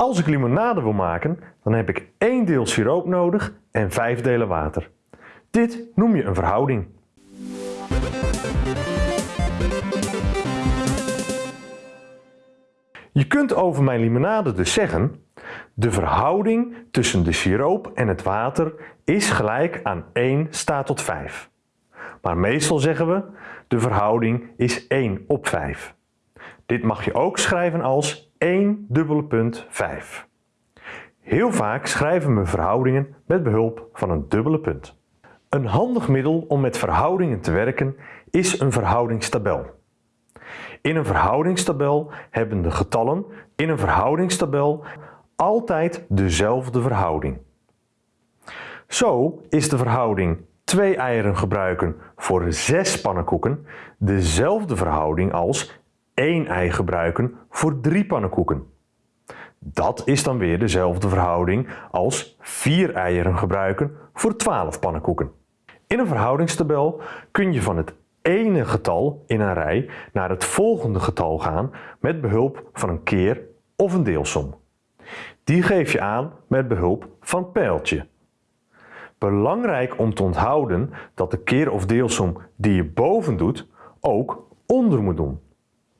Als ik limonade wil maken, dan heb ik 1 deel siroop nodig en 5 delen water. Dit noem je een verhouding. Je kunt over mijn limonade dus zeggen, de verhouding tussen de siroop en het water is gelijk aan 1 staat tot 5. Maar meestal zeggen we, de verhouding is 1 op 5. Dit mag je ook schrijven als 1 dubbele punt 5. Heel vaak schrijven we verhoudingen met behulp van een dubbele punt. Een handig middel om met verhoudingen te werken is een verhoudingstabel. In een verhoudingstabel hebben de getallen in een verhoudingstabel altijd dezelfde verhouding. Zo is de verhouding 2 eieren gebruiken voor 6 pannenkoeken dezelfde verhouding als 1 ei gebruiken voor 3 pannenkoeken. Dat is dan weer dezelfde verhouding als 4 eieren gebruiken voor 12 pannenkoeken. In een verhoudingstabel kun je van het ene getal in een rij naar het volgende getal gaan met behulp van een keer of een deelsom. Die geef je aan met behulp van pijltje. Belangrijk om te onthouden dat de keer of deelsom die je boven doet ook onder moet doen.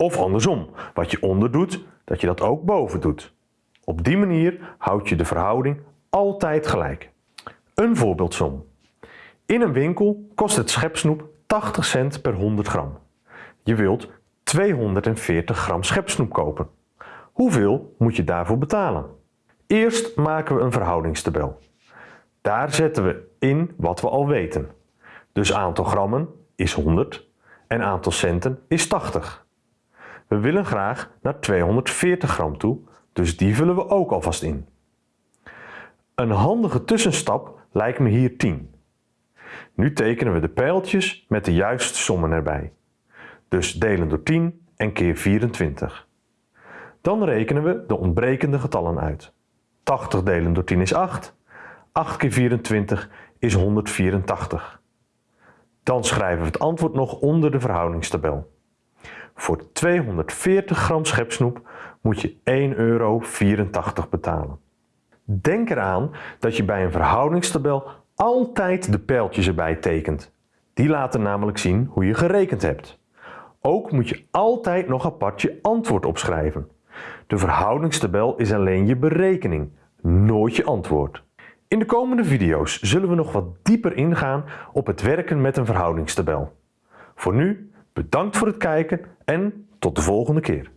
Of andersom, wat je onder doet, dat je dat ook boven doet. Op die manier houd je de verhouding altijd gelijk. Een voorbeeldsom. In een winkel kost het schepsnoep 80 cent per 100 gram. Je wilt 240 gram schepsnoep kopen. Hoeveel moet je daarvoor betalen? Eerst maken we een verhoudingstabel. Daar zetten we in wat we al weten. Dus aantal grammen is 100 en aantal centen is 80. We willen graag naar 240 gram toe, dus die vullen we ook alvast in. Een handige tussenstap lijkt me hier 10. Nu tekenen we de pijltjes met de juiste sommen erbij. Dus delen door 10 en keer 24. Dan rekenen we de ontbrekende getallen uit. 80 delen door 10 is 8. 8 keer 24 is 184. Dan schrijven we het antwoord nog onder de verhoudingstabel. Voor 240 gram schepsnoep moet je 1,84 euro betalen. Denk eraan dat je bij een verhoudingstabel altijd de pijltjes erbij tekent. Die laten namelijk zien hoe je gerekend hebt. Ook moet je altijd nog apart je antwoord opschrijven. De verhoudingstabel is alleen je berekening, nooit je antwoord. In de komende video's zullen we nog wat dieper ingaan op het werken met een verhoudingstabel. Voor nu, bedankt voor het kijken en tot de volgende keer.